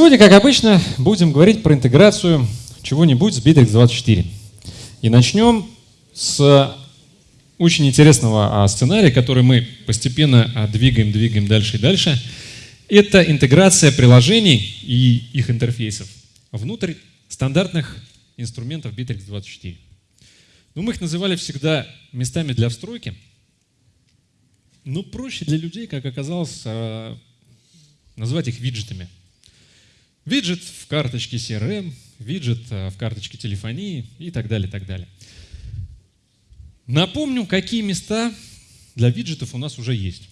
Сегодня, как обычно, будем говорить про интеграцию чего-нибудь с Bittrex24. И начнем с очень интересного а, сценария, который мы постепенно а, двигаем, двигаем дальше и дальше. Это интеграция приложений и их интерфейсов внутрь стандартных инструментов Bittrex24. Ну, мы их называли всегда местами для встройки, но проще для людей, как оказалось, а, назвать их виджетами – Виджет в карточке CRM, виджет э, в карточке телефонии и так далее, так далее. Напомню, какие места для виджетов у нас уже есть.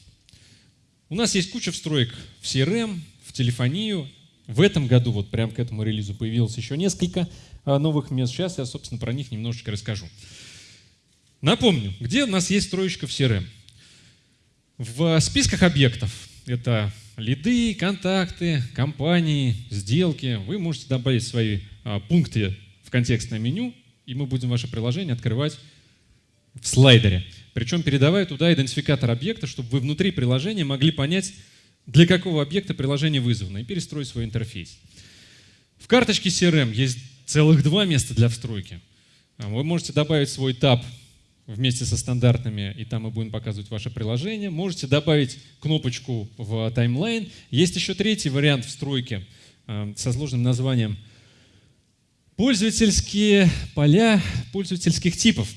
У нас есть куча встроек в CRM, в телефонию. В этом году, вот прямо к этому релизу, появилось еще несколько э, новых мест. Сейчас я, собственно, про них немножечко расскажу. Напомню, где у нас есть строечка в CRM. В списках объектов. Это лиды, контакты, компании, сделки. Вы можете добавить свои а, пункты в контекстное меню, и мы будем ваше приложение открывать в слайдере. Причем передавая туда идентификатор объекта, чтобы вы внутри приложения могли понять, для какого объекта приложение вызвано, и перестроить свой интерфейс. В карточке CRM есть целых два места для встройки. А, вы можете добавить свой таб вместе со стандартными, и там мы будем показывать ваше приложение. Можете добавить кнопочку в таймлайн. Есть еще третий вариант встройки э, со сложным названием пользовательские поля пользовательских типов,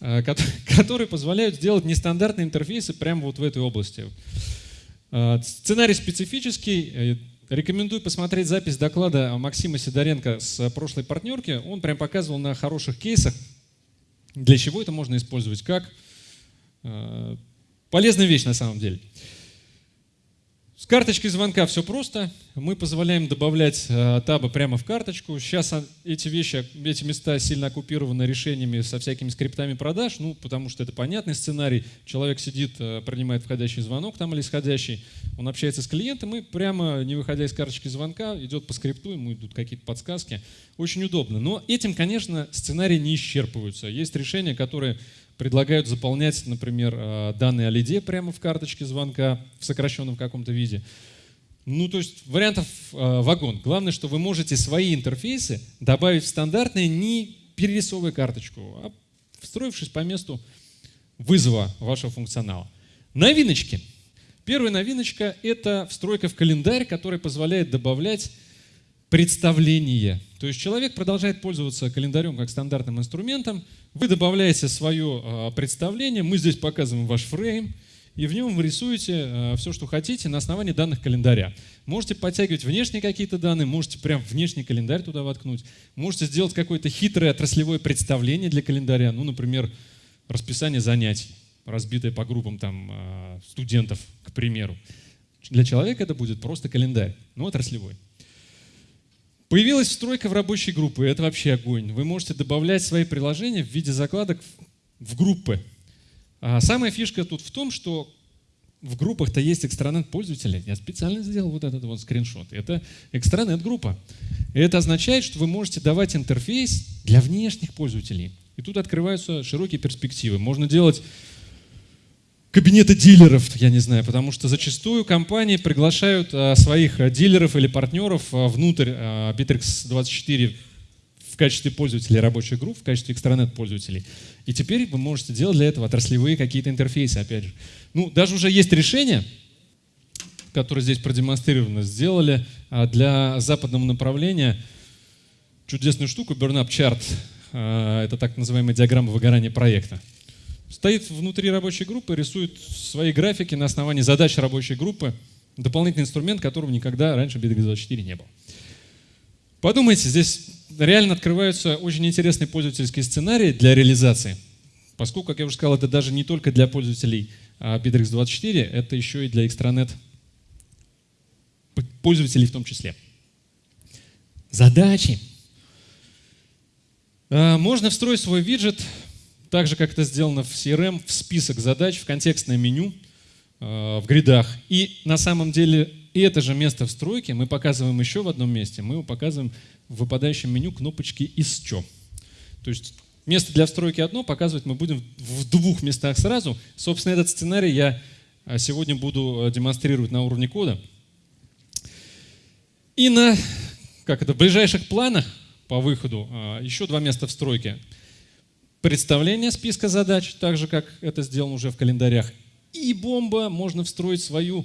э, которые позволяют сделать нестандартные интерфейсы прямо вот в этой области. Э, сценарий специфический. Рекомендую посмотреть запись доклада Максима Сидоренко с прошлой партнерки. Он прям показывал на хороших кейсах, для чего это можно использовать? Как? Э, полезная вещь на самом деле. С карточкой звонка все просто. Мы позволяем добавлять э, табы прямо в карточку. Сейчас эти вещи, эти места сильно оккупированы решениями со всякими скриптами продаж, ну, потому что это понятный сценарий. Человек сидит, э, принимает входящий звонок там или исходящий, он общается с клиентом и прямо, не выходя из карточки звонка, идет по скрипту, ему идут какие-то подсказки. Очень удобно. Но этим, конечно, сценарии не исчерпываются. Есть решения, которые предлагают заполнять, например, э, данные о лиде прямо в карточке звонка в сокращенном каком-то виде. Ну, то есть вариантов э, вагон. Главное, что вы можете свои интерфейсы добавить в стандартные, не перерисовывая карточку, а встроившись по месту вызова вашего функционала. Новиночки. Первая новиночка – это встройка в календарь, которая позволяет добавлять представление. То есть человек продолжает пользоваться календарем как стандартным инструментом, вы добавляете свое а, представление, мы здесь показываем ваш фрейм, и в нем вы рисуете а, все, что хотите на основании данных календаря. Можете подтягивать внешние какие-то данные, можете прям внешний календарь туда воткнуть, можете сделать какое-то хитрое отраслевое представление для календаря, ну, например, расписание занятий, разбитое по группам там, а, студентов, к примеру. Для человека это будет просто календарь, но отраслевой. Появилась встройка в рабочей группы, это вообще огонь. Вы можете добавлять свои приложения в виде закладок в группы. А самая фишка тут в том, что в группах-то есть экстранет пользователей. Я специально сделал вот этот вот скриншот. Это экстранет группа. Это означает, что вы можете давать интерфейс для внешних пользователей. И тут открываются широкие перспективы. Можно делать кабинета дилеров, я не знаю, потому что зачастую компании приглашают а, своих а, дилеров или партнеров а, внутрь Bittrex 24 в качестве пользователей рабочих групп, в качестве экстранет пользователей. И теперь вы можете делать для этого отраслевые какие-то интерфейсы, опять же. Ну, даже уже есть решение, которое здесь продемонстрировано, сделали для западного направления чудесную штуку, Burn Up Chart. Это так называемая диаграмма выгорания проекта стоит внутри рабочей группы, рисует свои графики на основании задач рабочей группы, дополнительный инструмент, которого никогда раньше в BDX24 не было. Подумайте, здесь реально открываются очень интересные пользовательские сценарии для реализации, поскольку, как я уже сказал, это даже не только для пользователей BitRX24, это еще и для экстранет пользователей в том числе. Задачи. А, можно встроить свой виджет так же, как это сделано в CRM, в список задач, в контекстное меню, э, в гридах. И на самом деле это же место встройки мы показываем еще в одном месте. Мы его показываем в выпадающем меню кнопочки «Исчё». То есть место для встройки одно, показывать мы будем в двух местах сразу. Собственно, этот сценарий я э, сегодня буду э, демонстрировать на уровне кода. И на как это, в ближайших планах по выходу еще два места в стройке. Представление списка задач, так же, как это сделано уже в календарях. И бомба, можно встроить свою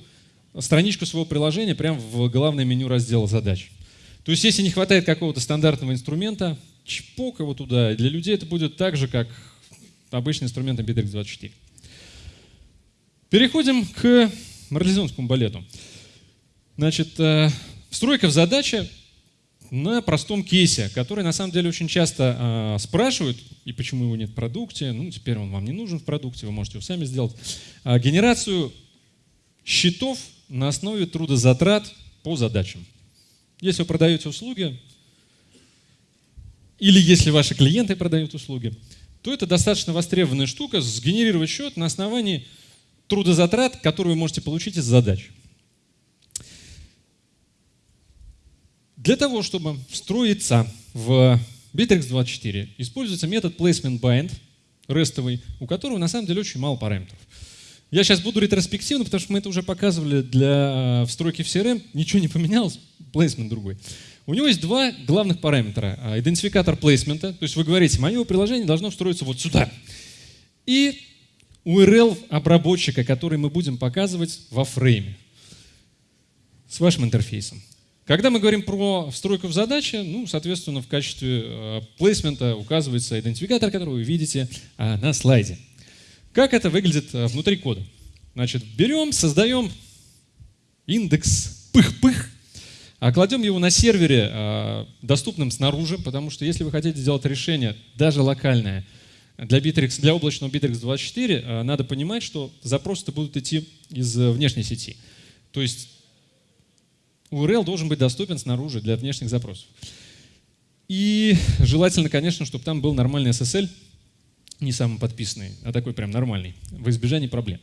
страничку своего приложения прямо в главное меню раздела задач. То есть, если не хватает какого-то стандартного инструмента, чпок его туда. Для людей это будет так же, как обычный инструмент Bittrex24. Переходим к марлезонскому балету. Значит, э, встройка в задаче на простом кейсе, который на самом деле очень часто э, спрашивают, и почему его нет в продукте, ну теперь он вам не нужен в продукте, вы можете его сами сделать. Э, генерацию счетов на основе трудозатрат по задачам. Если вы продаете услуги, или если ваши клиенты продают услуги, то это достаточно востребованная штука, сгенерировать счет на основании трудозатрат, которые вы можете получить из задач. Для того, чтобы встроиться в Bittrex24, используется метод placement bind, рестовый, у которого на самом деле очень мало параметров. Я сейчас буду ретроспективно, потому что мы это уже показывали для э, встройки в CRM, ничего не поменялось, placement другой. У него есть два главных параметра. А, идентификатор плейсмента, то есть вы говорите, мое приложение должно встроиться вот сюда. И URL обработчика, который мы будем показывать во фрейме с вашим интерфейсом. Когда мы говорим про встройку в задачи, ну, соответственно, в качестве э, плейсмента указывается идентификатор, который вы видите э, на слайде. Как это выглядит э, внутри кода? Значит, берем, создаем индекс пых-пых, а кладем его на сервере, доступном снаружи, потому что если вы хотите сделать решение, даже локальное, для, Bittrex, для облачного Bittrex 24, э, надо понимать, что запросы-то будут идти из внешней сети. То есть URL должен быть доступен снаружи для внешних запросов. И желательно, конечно, чтобы там был нормальный SSL, не самый подписанный, а такой прям нормальный, в избежание проблем.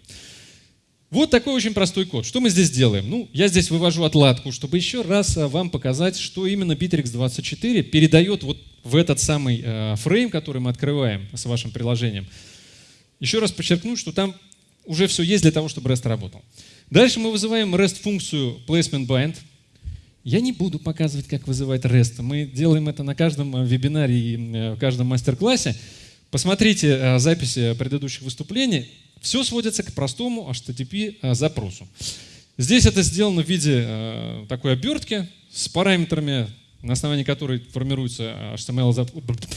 Вот такой очень простой код. Что мы здесь делаем? Ну, я здесь вывожу отладку, чтобы еще раз а, вам показать, что именно Bittrex24 передает вот в этот самый э, фрейм, который мы открываем с вашим приложением. Еще раз подчеркну, что там уже все есть для того, чтобы REST работал. Дальше мы вызываем REST-функцию placement я не буду показывать, как вызывать REST. Мы делаем это на каждом э, вебинаре и э, в каждом мастер-классе. Посмотрите э, записи предыдущих выступлений. Все сводится к простому HTTP запросу. Здесь это сделано в виде такой обертки с параметрами, на основании которой формируется HTML,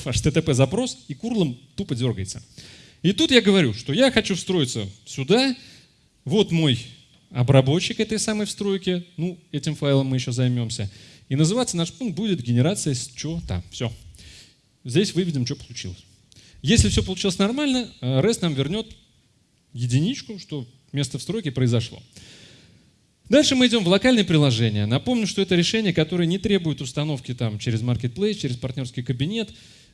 HTTP запрос, и курлом тупо дергается. И тут я говорю, что я хочу встроиться сюда. Вот мой обработчик этой самой встройки, ну, этим файлом мы еще займемся. И называться наш пункт будет генерация с чего-то. Все. Здесь выведем, что получилось. Если все получилось нормально, э, REST нам вернет единичку, что место встройки произошло. Дальше мы идем в локальное приложение. Напомню, что это решение, которое не требует установки там, через Marketplace, через партнерский кабинет.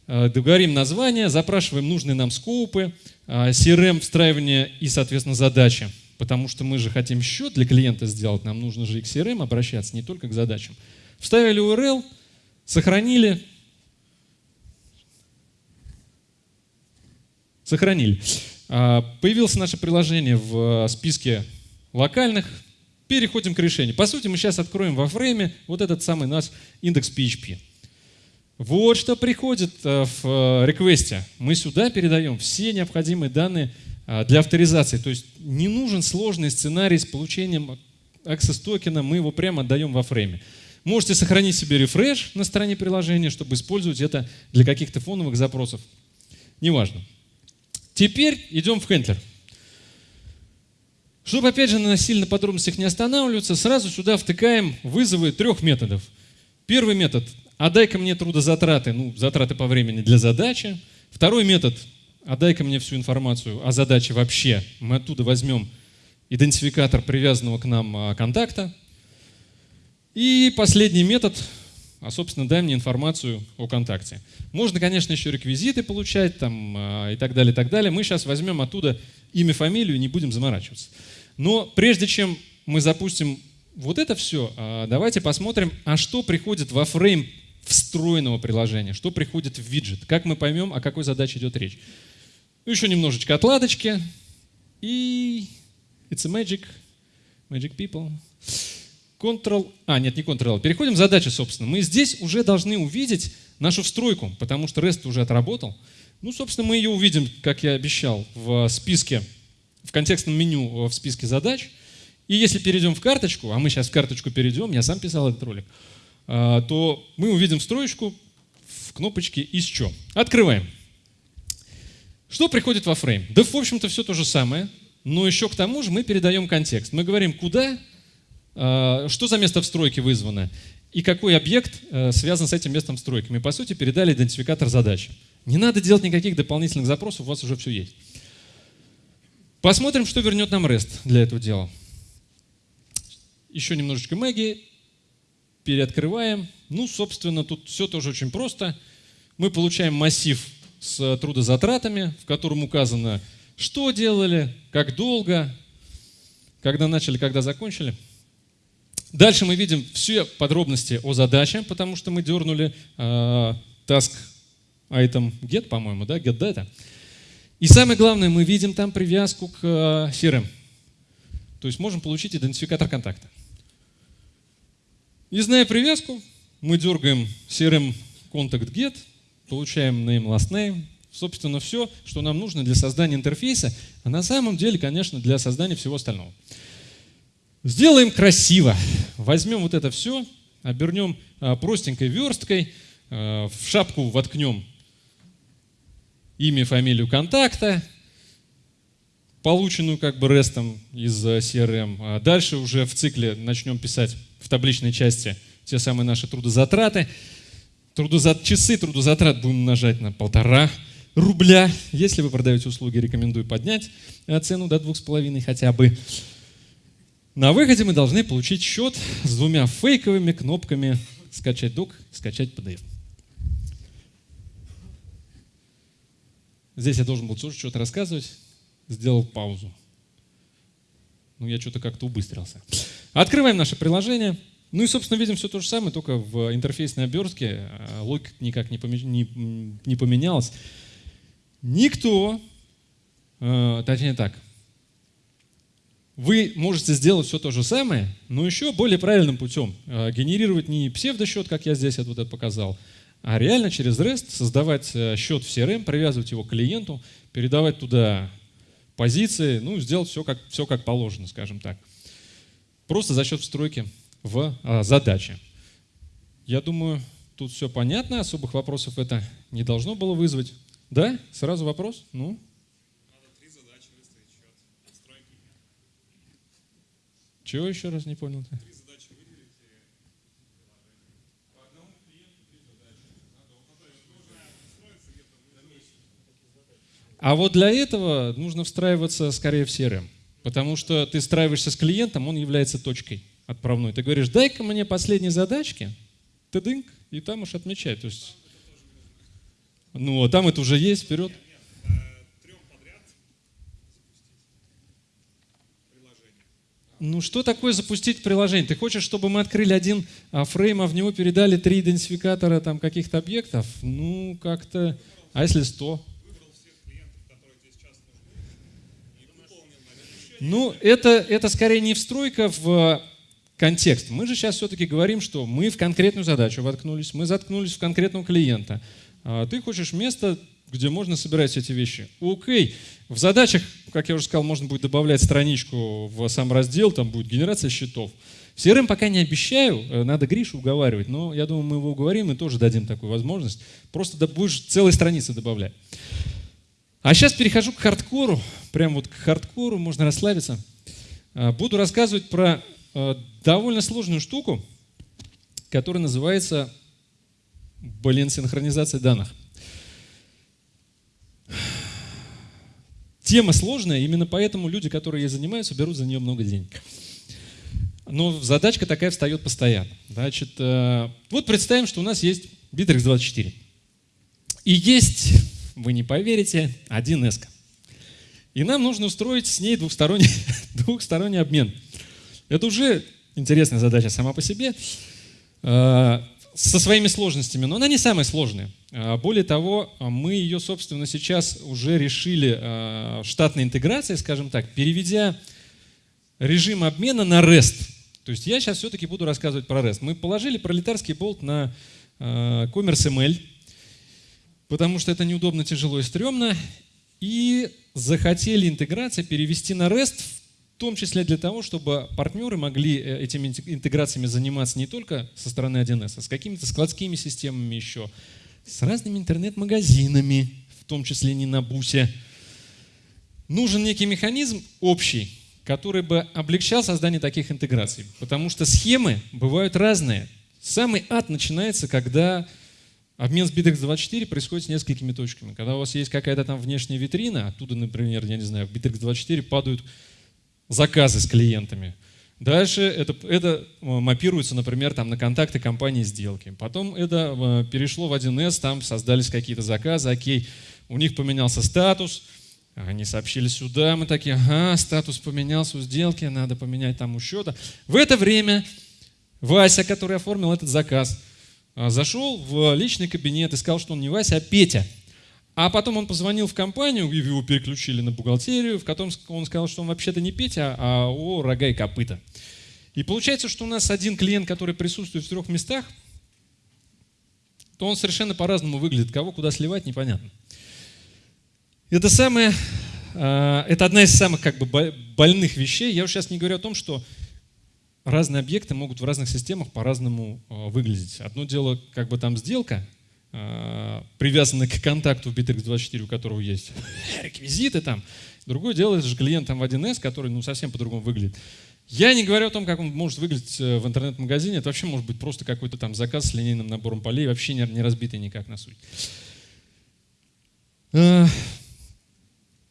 Э, договорим название, запрашиваем нужные нам скоупы, э, CRM, встраивание и, соответственно, задачи потому что мы же хотим счет для клиента сделать, нам нужно же к CRM обращаться, не только к задачам. Вставили URL, сохранили, сохранили. А, появилось наше приложение в э, списке локальных, переходим к решению. По сути, мы сейчас откроем во фрейме вот этот самый наш индекс PHP. Вот что приходит э, в э, реквесте. Мы сюда передаем все необходимые данные для авторизации. То есть не нужен сложный сценарий с получением access токена, мы его прямо отдаем во фрейме. Можете сохранить себе рефреш на стороне приложения, чтобы использовать это для каких-то фоновых запросов. Неважно. Теперь идем в хендлер. Чтобы, опять же, на сильно подробностях не останавливаться, сразу сюда втыкаем вызовы трех методов. Первый метод – отдай-ка мне трудозатраты, ну, затраты по времени для задачи. Второй метод отдай-ка мне всю информацию о задаче вообще. Мы оттуда возьмем идентификатор привязанного к нам а, контакта. И последний метод, а, собственно, дай мне информацию о контакте. Можно, конечно, еще реквизиты получать там, а, и так далее, и так далее. Мы сейчас возьмем оттуда имя, фамилию не будем заморачиваться. Но прежде чем мы запустим вот это все, давайте посмотрим, а что приходит во фрейм встроенного приложения, что приходит в виджет, как мы поймем, о какой задаче идет речь. Ну, еще немножечко отладочки. И it's a magic, magic people. Ctrl, а, нет, не Ctrl, переходим в задачи, собственно. Мы здесь уже должны увидеть нашу встройку, потому что REST уже отработал. Ну, собственно, мы ее увидим, как я обещал, в списке, в контекстном меню в списке задач. И если перейдем в карточку, а мы сейчас в карточку перейдем, я сам писал этот ролик, а, то мы увидим строечку в кнопочке «Еще». Открываем. Что приходит во фрейм? Да, в общем-то, все то же самое, но еще к тому же мы передаем контекст. Мы говорим, куда, а, что за место встройки вызвано, и какой объект а, связан с этим местом встройки. Мы, по сути, передали идентификатор задачи. Не надо делать никаких дополнительных запросов, у вас уже все есть. Посмотрим, что вернет нам REST для этого дела. Еще немножечко магии. Переоткрываем. Ну, собственно, тут все тоже очень просто. Мы получаем массив с трудозатратами, в котором указано, что делали, как долго, когда начали, когда закончили. Дальше мы видим все подробности о задаче, потому что мы дернули э, task item get, по-моему, да, get data. И самое главное, мы видим там привязку к э, CRM. То есть можем получить идентификатор контакта. И зная привязку, мы дергаем CRM contact get, получаем name, last name, собственно, все, что нам нужно для создания интерфейса, а на самом деле, конечно, для создания всего остального. Сделаем красиво. Возьмем вот это все, обернем а, простенькой версткой, а, в шапку воткнем имя, фамилию контакта, полученную как бы рестом из э, CRM. А дальше уже в цикле начнем писать в табличной части те самые наши трудозатраты. Трудозат... Часы трудозатрат будем нажать на полтора рубля. Если вы продаете услуги, рекомендую поднять э, цену до двух с половиной хотя бы. На выходе мы должны получить счет с двумя фейковыми кнопками «Скачать док», «Скачать PDF». Здесь я должен был тоже что-то рассказывать, сделал паузу. Ну, я что-то как-то убыстрился. Открываем наше приложение. Ну и, собственно, видим все то же самое, только в интерфейсной обертке. А, логика никак не, не, не поменялась. Никто, э, точнее так, вы можете сделать все то же самое, но еще более правильным путем. Э, генерировать не псевдосчет, как я здесь вот это показал, а реально через REST создавать э, счет в CRM, привязывать его к клиенту, передавать туда позиции, ну, сделать все как, все как положено, скажем так. Просто за счет встройки в а, задачи. Я думаю, тут все понятно, особых вопросов это не должно было вызвать. Да? Сразу вопрос? Ну? Чего еще раз не понял? -то? А вот для этого нужно встраиваться скорее в CRM, потому что ты встраиваешься с клиентом, он является точкой отправной. Ты говоришь, дай-ка мне последние задачки, ты дынк, и там уж отмечай. То есть, ну, а там это уже есть, вперед. Ну, что такое запустить приложение? Ты хочешь, чтобы мы открыли один а, фрейм, а в него передали три идентификатора там каких-то объектов? Ну, как-то... А если сто? Ну, это, это скорее не встройка в контекст. Мы же сейчас все-таки говорим, что мы в конкретную задачу воткнулись, мы заткнулись в конкретного клиента. А ты хочешь место, где можно собирать эти вещи. Окей. В задачах, как я уже сказал, можно будет добавлять страничку в сам раздел, там будет генерация счетов. В CRM пока не обещаю, э, надо Гришу уговаривать, но я думаю, мы его уговорим и тоже дадим такую возможность. Просто будешь целые страницы добавлять. А сейчас перехожу к хардкору, прям вот к хардкору, можно расслабиться. А, буду рассказывать про довольно сложную штуку, которая называется, блин, синхронизация данных. Тема сложная, именно поэтому люди, которые ей занимаются, берут за нее много денег. Но задачка такая встает постоянно. Значит, э, вот представим, что у нас есть Bittrex 24. И есть вы не поверите, 1С. И нам нужно устроить с ней двухсторонний, двухсторонний обмен. Это уже интересная задача сама по себе, э, со своими сложностями, но она не самая сложная. Э, более того, мы ее, собственно, сейчас уже решили э, штатной интеграцией, скажем так, переведя режим обмена на REST. То есть я сейчас все-таки буду рассказывать про REST. Мы положили пролетарский болт на Commerce ML, потому что это неудобно, тяжело и стрёмно, и захотели интеграции перевести на REST, в том числе для того, чтобы партнеры могли э, этими интеграциями заниматься не только со стороны 1С, а с какими-то складскими системами еще, с разными интернет-магазинами, в том числе не на бусе. Нужен некий механизм общий, который бы облегчал создание таких интеграций. Потому что схемы бывают разные. Самый ад начинается, когда обмен с Bittrex24 происходит с несколькими точками. Когда у вас есть какая-то там внешняя витрина, оттуда, например, я не знаю, в Bittrex24 падают заказы с клиентами. Дальше это, это э, мапируется, например, там, на контакты компании сделки. Потом это э, перешло в 1С, там создались какие-то заказы, окей, у них поменялся статус – они сообщили сюда, мы такие, ага, статус поменялся у сделки, надо поменять там у счета. В это время Вася, который оформил этот заказ, а, зашел в личный кабинет и сказал, что он не Вася, а Петя. А потом он позвонил в компанию, его переключили на бухгалтерию, в котором он сказал, что он вообще-то не Петя, а о рога и копыта. И получается, что у нас один клиент, который присутствует в трех местах, то он совершенно по-разному выглядит. Кого куда сливать, непонятно. Это самое, а, это одна из самых как бы больных вещей. Я уже сейчас не говорю о том, что разные объекты могут в разных системах по-разному а, выглядеть. Одно дело, как бы там сделка, а, привязанная к контакту в Bittrex24, у которого есть реквизиты там. Другое дело, это же клиент там в 1С, который ну, совсем по-другому выглядит. Я не говорю о том, как он может выглядеть э, в интернет-магазине. Это вообще может быть просто какой-то там заказ с линейным набором полей, вообще не, не разбитый никак на суть.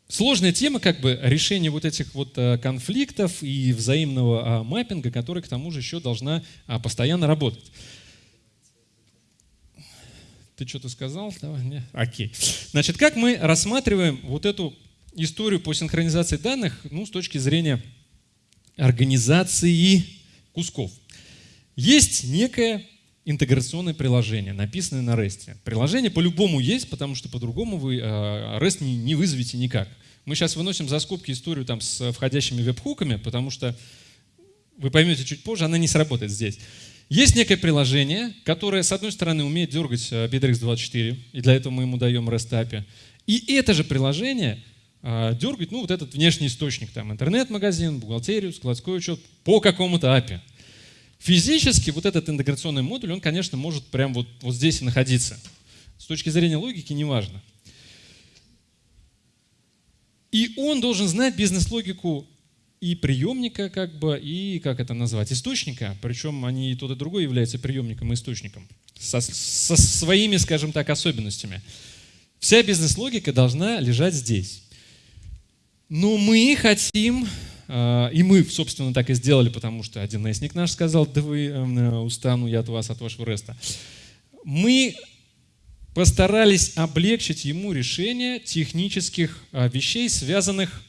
Сложная тема, как бы, решение вот этих вот э, конфликтов и взаимного а, маппинга, который к тому же еще должна а, постоянно работать. Ты что-то сказал? Давай, не. Окей. Значит, как мы рассматриваем вот эту историю по синхронизации данных ну, с точки зрения организации кусков? Есть некое интеграционное приложение, написанное на REST. Приложение по-любому есть, потому что по-другому вы э, REST не, не вызовете никак. Мы сейчас выносим за скобки историю там с входящими веб-хуками, потому что вы поймете чуть позже, она не сработает здесь. Есть некое приложение, которое, с одной стороны, умеет дергать э, Bittrex24, и для этого мы ему даем REST. И это же приложение э, дергает ну, вот этот внешний источник, там интернет-магазин, бухгалтерию, складской учет по какому-то API. Физически вот этот интеграционный модуль, он, конечно, может прямо вот, вот здесь и находиться. С точки зрения логики неважно. И он должен знать бизнес-логику и приемника, как бы, и, как это назвать, источника. Причем они и тот, и другой являются приемником и источником. Со, со своими, скажем так, особенностями. Вся бизнес-логика должна лежать здесь. Но мы хотим а, и мы, собственно, так и сделали, потому что один несник наш сказал, да вы эм, устану я от вас, от вашего реста. Мы постарались облегчить ему решение технических а, вещей, связанных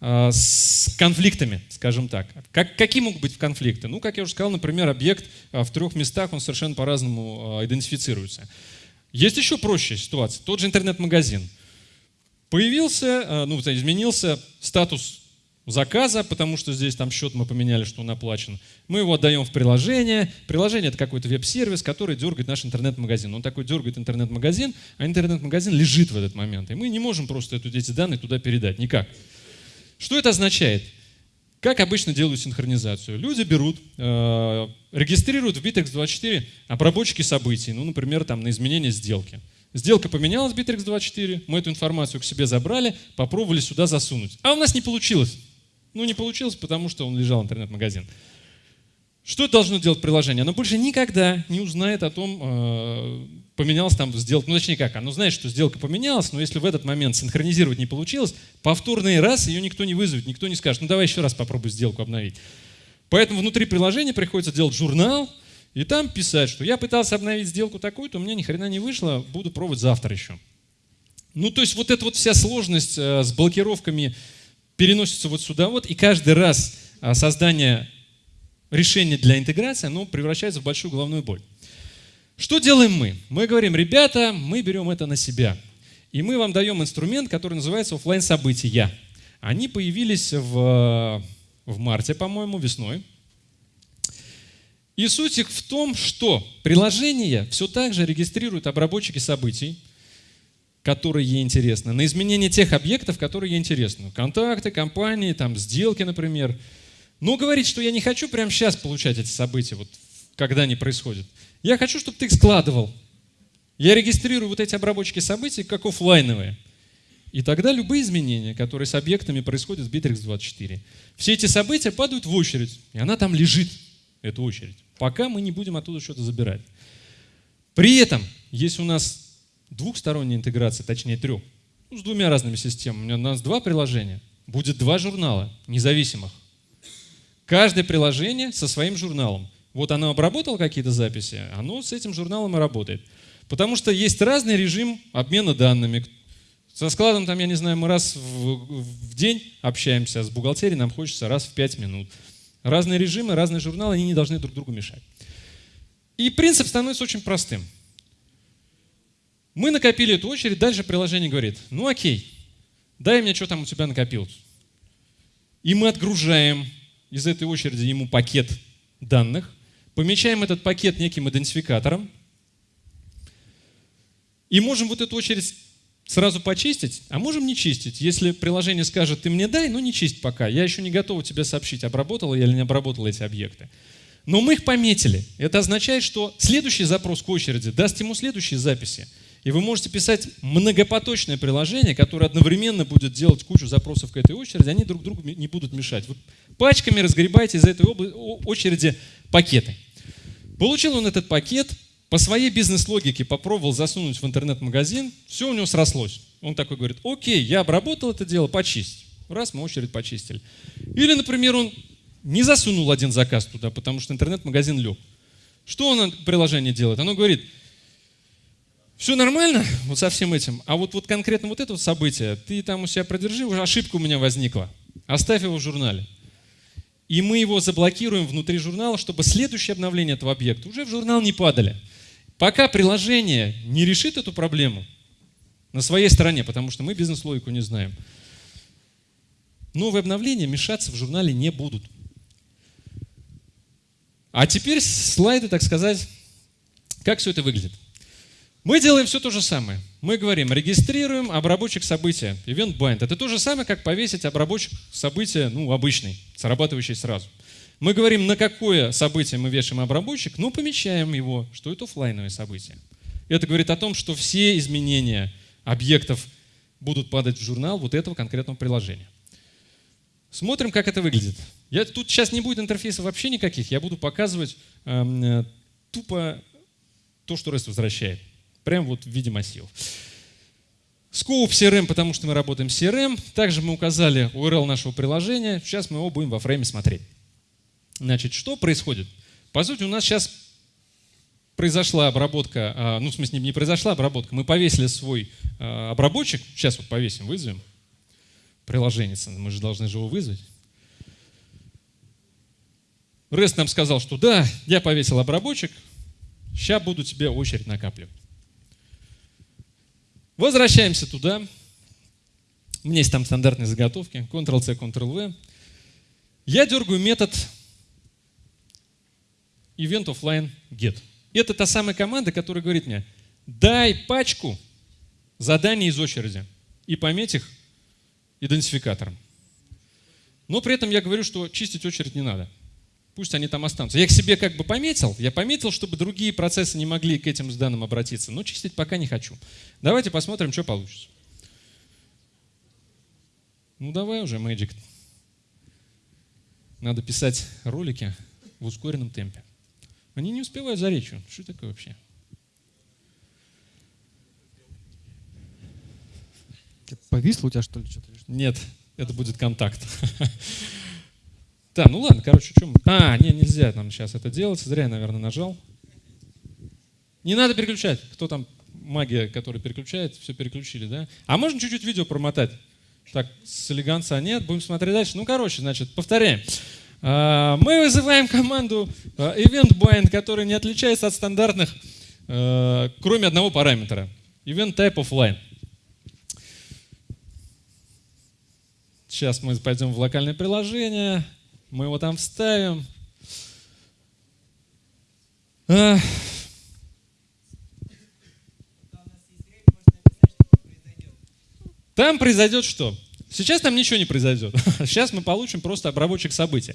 с конфликтами, скажем так. Как, какие могут быть конфликты? Ну, как я уже сказал, например, объект в трех местах, он совершенно по-разному идентифицируется. Есть еще проще ситуация. Тот же интернет-магазин. Появился, ну, изменился статус заказа, потому что здесь там счет мы поменяли, что он оплачен. Мы его отдаем в приложение. Приложение – это какой-то веб-сервис, который дергает наш интернет-магазин. Он такой дергает интернет-магазин, а интернет-магазин лежит в этот момент. И мы не можем просто эти данные туда передать. Никак. Что это означает? Как обычно делают синхронизацию? Люди берут, э, регистрируют в Bittrex24 обработчики событий, ну, например, там, на изменение сделки. Сделка поменялась в Bittrex24, мы эту информацию к себе забрали, попробовали сюда засунуть. А у нас не получилось. Ну, не получилось, потому что он лежал интернет-магазин. Что должно делать приложение? Оно больше никогда не узнает о том, э, поменялась там сделка. Ну, точнее как, оно знает, что сделка поменялась, но если в этот момент синхронизировать не получилось, повторный раз ее никто не вызовет, никто не скажет, ну давай еще раз попробуй сделку обновить. Поэтому внутри приложения приходится делать журнал, и там писать, что я пытался обновить сделку такую-то, у меня ни хрена не вышло, буду пробовать завтра еще. Ну, то есть вот эта вот вся сложность э, с блокировками переносится вот сюда вот, и каждый раз а, создание решения для интеграции, оно превращается в большую головную боль. Что делаем мы? Мы говорим, ребята, мы берем это на себя. И мы вам даем инструмент, который называется офлайн события. Они появились в, в марте, по-моему, весной. И суть их в том, что приложение все так же регистрирует обработчики событий, которые ей интересны, на изменение тех объектов, которые ей интересны. Контакты, компании, там, сделки, например. Но говорить, что я не хочу прямо сейчас получать эти события, вот когда они происходят. Я хочу, чтобы ты их складывал. Я регистрирую вот эти обработчики событий как офлайновые. И тогда любые изменения, которые с объектами происходят в Bittrex24, все эти события падают в очередь, и она там лежит, эта очередь, пока мы не будем оттуда что-то забирать. При этом, если у нас двухсторонняя интеграция, точнее трех, ну, с двумя разными системами, у нас два приложения, будет два журнала независимых. Каждое приложение со своим журналом. Вот оно обработало какие-то записи, оно с этим журналом и работает. Потому что есть разный режим обмена данными. Со складом, там, я не знаю, мы раз в, в день общаемся, а с бухгалтерией нам хочется раз в пять минут. Разные режимы, разные журналы, они не должны друг другу мешать. И принцип становится очень простым. Мы накопили эту очередь, дальше приложение говорит, ну окей, дай мне, что там у тебя накопилось. И мы отгружаем из этой очереди ему пакет данных, помечаем этот пакет неким идентификатором, и можем вот эту очередь сразу почистить, а можем не чистить. Если приложение скажет, ты мне дай, но не чисть пока. Я еще не готов тебе сообщить, обработала я или не обработала эти объекты. Но мы их пометили. Это означает, что следующий запрос к очереди даст ему следующие записи. И вы можете писать многопоточное приложение, которое одновременно будет делать кучу запросов к этой очереди, они друг другу не будут мешать. Вы пачками разгребаете из этой очереди пакеты. Получил он этот пакет, по своей бизнес-логике попробовал засунуть в интернет-магазин, все у него срослось. Он такой говорит, окей, я обработал это дело, почисть. Раз, мы очередь почистили. Или, например, он не засунул один заказ туда, потому что интернет-магазин лег. Что он приложение делает? Оно говорит, все нормально вот со всем этим, а вот, вот конкретно вот это вот событие, ты там у себя продержи, уже ошибка у меня возникла. Оставь его в журнале. И мы его заблокируем внутри журнала, чтобы следующее обновление этого объекта уже в журнал не падали. Пока приложение не решит эту проблему на своей стороне, потому что мы бизнес-логику не знаем, новые обновления мешаться в журнале не будут. А теперь слайды, так сказать, как все это выглядит. Мы делаем все то же самое. Мы говорим, регистрируем обработчик события, event bind. Это то же самое, как повесить обработчик события, ну, обычный, срабатывающий сразу. Мы говорим, на какое событие мы вешаем обработчик, но помечаем его, что это офлайновое событие. Это говорит о том, что все изменения объектов будут падать в журнал вот этого конкретного приложения. Смотрим, как это выглядит. Я, тут сейчас не будет интерфейсов вообще никаких, я буду показывать э, тупо то, что REST возвращает. Прям вот в виде массивов. Scope CRM, потому что мы работаем с CRM. Также мы указали URL нашего приложения. Сейчас мы его будем во фрейме смотреть. Значит, что происходит? По сути, у нас сейчас произошла обработка, а, ну, в смысле, не произошла обработка, мы повесили свой а, обработчик, сейчас вот повесим, вызовем, приложение, мы же должны же его вызвать. REST нам сказал, что да, я повесил обработчик, сейчас буду тебе очередь накапливать. Возвращаемся туда. У меня есть там стандартные заготовки, Ctrl-C, Ctrl-V. Я дергаю метод event offline get. Это та самая команда, которая говорит мне, дай пачку заданий из очереди и пометь их идентификатором. Но при этом я говорю, что чистить очередь не надо. Пусть они там останутся. Я их себе как бы пометил. Я пометил, чтобы другие процессы не могли к этим данным обратиться. Но чистить пока не хочу. Давайте посмотрим, что получится. Ну давай уже, Magic. Надо писать ролики в ускоренном темпе. Они не успевают за речью. Что такое вообще? Повисло у тебя что ли что-то? Нет, это будет контакт. Да, ну ладно, короче, чем... А, не, нельзя нам сейчас это делать. Зря я, наверное, нажал. Не надо переключать. Кто там магия, которая переключает, все переключили, да? А можно чуть-чуть видео промотать? Так, с элеганца нет, будем смотреть дальше. Ну, короче, значит, повторяем. А, мы вызываем команду а, event bind, которая не отличается от стандартных, а, кроме одного параметра. Event type offline. Сейчас мы пойдем в локальное приложение, мы его там вставим. А, Там произойдет что? Сейчас там ничего не произойдет. Сейчас мы получим просто обработчик событий.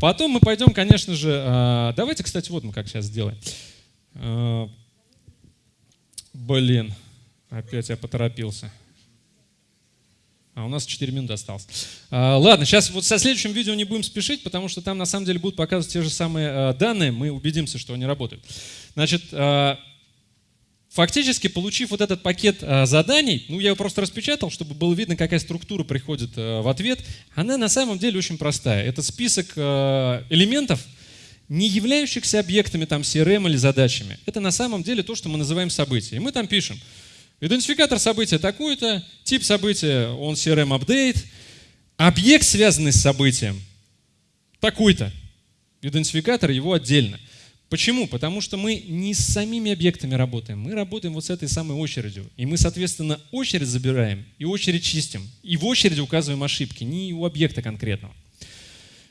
Потом мы пойдем, конечно же, а, давайте, кстати, вот мы как сейчас сделаем. А, блин, опять я поторопился. А у нас 4 минуты осталось. А, ладно, сейчас вот со следующим видео не будем спешить, потому что там на самом деле будут показывать те же самые данные, мы убедимся, что они работают. Значит, Фактически, получив вот этот пакет заданий, ну я его просто распечатал, чтобы было видно, какая структура приходит в ответ, она на самом деле очень простая. Это список элементов, не являющихся объектами там CRM или задачами. Это на самом деле то, что мы называем события. И мы там пишем, идентификатор события такой-то, тип события, он CRM update, объект, связанный с событием, такой-то. Идентификатор его отдельно. Почему? Потому что мы не с самими объектами работаем, мы работаем вот с этой самой очередью. И мы, соответственно, очередь забираем и очередь чистим. И в очереди указываем ошибки, не у объекта конкретного.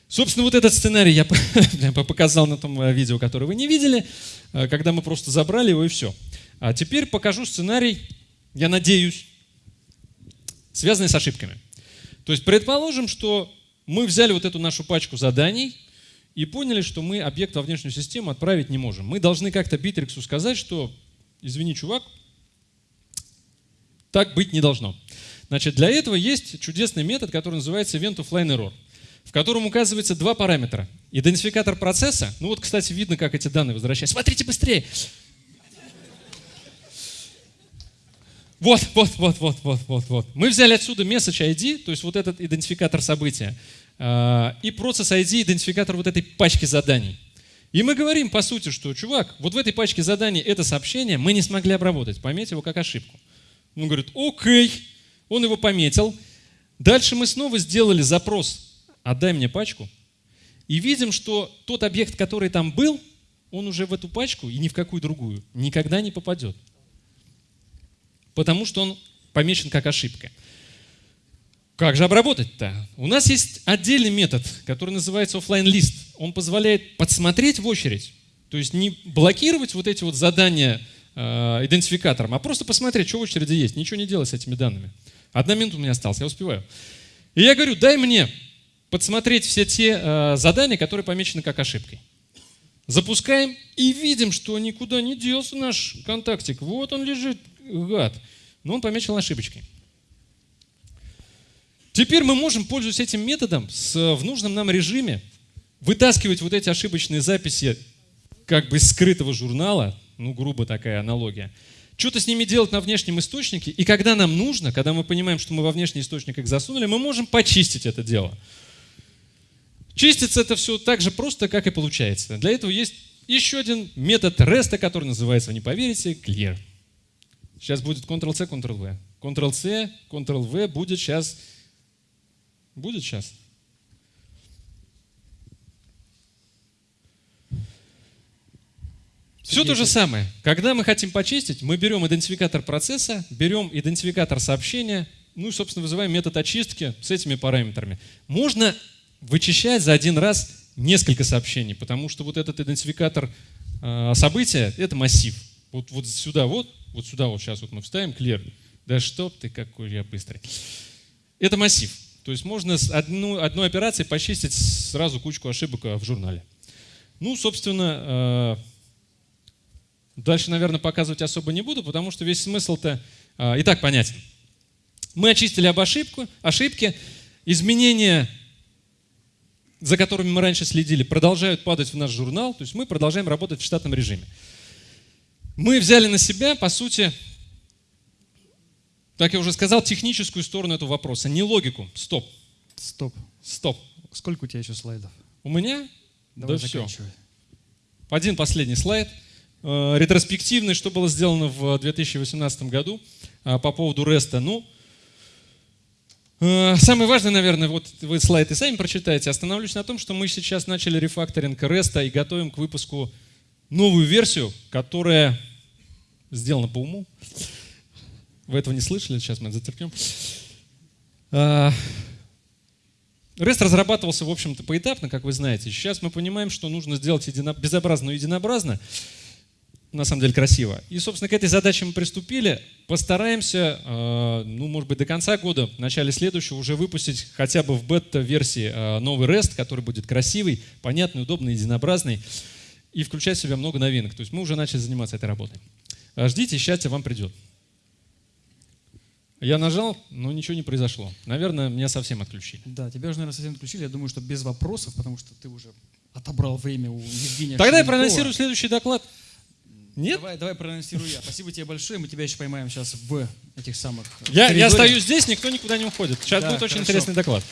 Собственно, вот этот сценарий я показал на том э, видео, которое вы не видели, э, когда мы просто забрали его и все. А теперь покажу сценарий, я надеюсь, связанный с ошибками. То есть предположим, что мы взяли вот эту нашу пачку заданий, и поняли, что мы объект во внешнюю систему отправить не можем. Мы должны как-то Битриксу сказать, что, извини, чувак, так быть не должно. Значит, для этого есть чудесный метод, который называется Event Offline Error, в котором указывается два параметра. Идентификатор процесса, ну вот, кстати, видно, как эти данные возвращаются. Смотрите быстрее! Вот, вот, вот, вот, вот, вот, вот. Мы взяли отсюда message ID, то есть вот этот идентификатор события. А, и процесс ID идентификатор вот этой пачки заданий. И мы говорим, по сути, что, чувак, вот в этой пачке заданий это сообщение мы не смогли обработать, пометь его как ошибку. Он говорит, окей, он его пометил. Дальше мы снова сделали запрос, отдай мне пачку, и видим, что тот объект, который там был, он уже в эту пачку и ни в какую другую никогда не попадет. Потому что он помечен как ошибка. Как же обработать-то? У нас есть отдельный метод, который называется офлайн лист. Он позволяет подсмотреть в очередь, то есть не блокировать вот эти вот задания э, идентификатором, а просто посмотреть, что в очереди есть, ничего не делать с этими данными. Одна минута у меня осталась, я успеваю. И я говорю, дай мне подсмотреть все те э, задания, которые помечены как ошибкой. Запускаем и видим, что никуда не делся наш контактик. Вот он лежит, гад. Но он помечен ошибочкой. Теперь мы можем, пользуясь этим методом, с, в нужном нам режиме, вытаскивать вот эти ошибочные записи как бы из скрытого журнала, ну, грубо такая аналогия, что-то с ними делать на внешнем источнике, и когда нам нужно, когда мы понимаем, что мы во внешний источник их засунули, мы можем почистить это дело. Чистится это все так же просто, как и получается. Для этого есть еще один метод REST, который называется, вы не поверите, clear. Сейчас будет Ctrl-C, Ctrl-V. Ctrl-C, Ctrl-V будет сейчас Будет сейчас? Все то же самое. Когда мы хотим почистить, мы берем идентификатор процесса, берем идентификатор сообщения, ну и, собственно, вызываем метод очистки с этими параметрами. Можно вычищать за один раз несколько сообщений, потому что вот этот идентификатор э, события – это массив. Вот, вот сюда вот, вот сюда вот сейчас вот мы вставим clear. Да что ты какой я быстрый. Это массив. То есть можно с одну, одной операцией почистить сразу кучку ошибок в журнале. Ну, собственно, э, дальше, наверное, показывать особо не буду, потому что весь смысл-то э, и так понятен. Мы очистили об ошибку, ошибки, изменения, за которыми мы раньше следили, продолжают падать в наш журнал, то есть мы продолжаем работать в штатном режиме. Мы взяли на себя, по сути, как я уже сказал, техническую сторону этого вопроса, не логику. Стоп. Стоп. Стоп. Сколько у тебя еще слайдов? У меня? Давай да все. Один последний слайд. Э, ретроспективный, что было сделано в 2018 году э, по поводу REST. Ну, э, самое важное, наверное, вот вы слайд и сами прочитаете. Остановлюсь на том, что мы сейчас начали рефакторинг REST и готовим к выпуску новую версию, которая сделана по уму. Вы этого не слышали, сейчас мы это затерпим. А, REST разрабатывался, в общем-то, поэтапно, как вы знаете. Сейчас мы понимаем, что нужно сделать едино... безобразно единообразно, на самом деле красиво. И, собственно, к этой задаче мы приступили. Постараемся, э, ну, может быть, до конца года, в начале следующего уже выпустить хотя бы в бета-версии э, новый REST, который будет красивый, понятный, удобный, единообразный и включать в себя много новинок. То есть мы уже начали заниматься этой работой. Э, ждите, счастье вам придет. Я нажал, но ничего не произошло. Наверное, меня совсем отключили. Да, тебя уже, наверное, совсем отключили. Я думаю, что без вопросов, потому что ты уже отобрал время у Евгения Тогда я Шевелькова. проанонсирую следующий доклад. Нет? Давай, давай проанонсирую я. Спасибо тебе большое. Мы тебя еще поймаем сейчас в этих самых... Я, я коридоре. стою здесь, никто никуда не уходит. Сейчас Да, будет очень хорошо. интересный доклад.